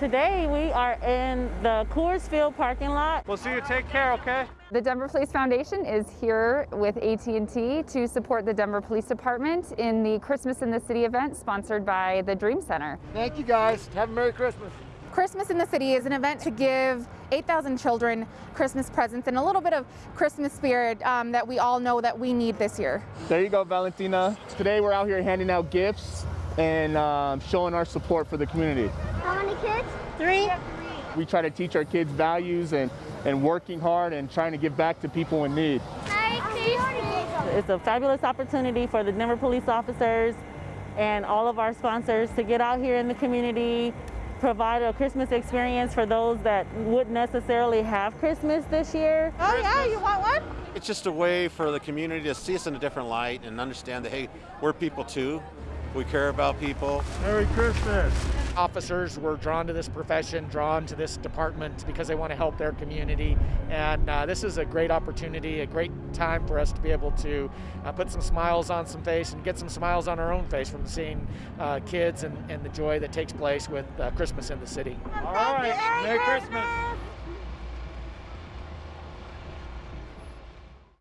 Today we are in the Coors Field parking lot. We'll see you. Take care, okay? The Denver Police Foundation is here with AT&T to support the Denver Police Department in the Christmas in the City event sponsored by the Dream Center. Thank you guys. Have a Merry Christmas. Christmas in the City is an event to give 8,000 children Christmas presents and a little bit of Christmas spirit um, that we all know that we need this year. There you go, Valentina. Today we're out here handing out gifts and um, showing our support for the community. How many kids? Three. We try to teach our kids values and, and working hard and trying to give back to people in need. Merry Christmas. It's a fabulous opportunity for the Denver police officers and all of our sponsors to get out here in the community, provide a Christmas experience for those that wouldn't necessarily have Christmas this year. Oh yeah, you want one? It's just a way for the community to see us in a different light and understand that, hey, we're people too. We care about people. Merry Christmas. Officers were drawn to this profession, drawn to this department because they want to help their community. And uh, this is a great opportunity, a great time for us to be able to uh, put some smiles on some face and get some smiles on our own face from seeing uh, kids and, and the joy that takes place with uh, Christmas in the city. All right. Merry Christmas.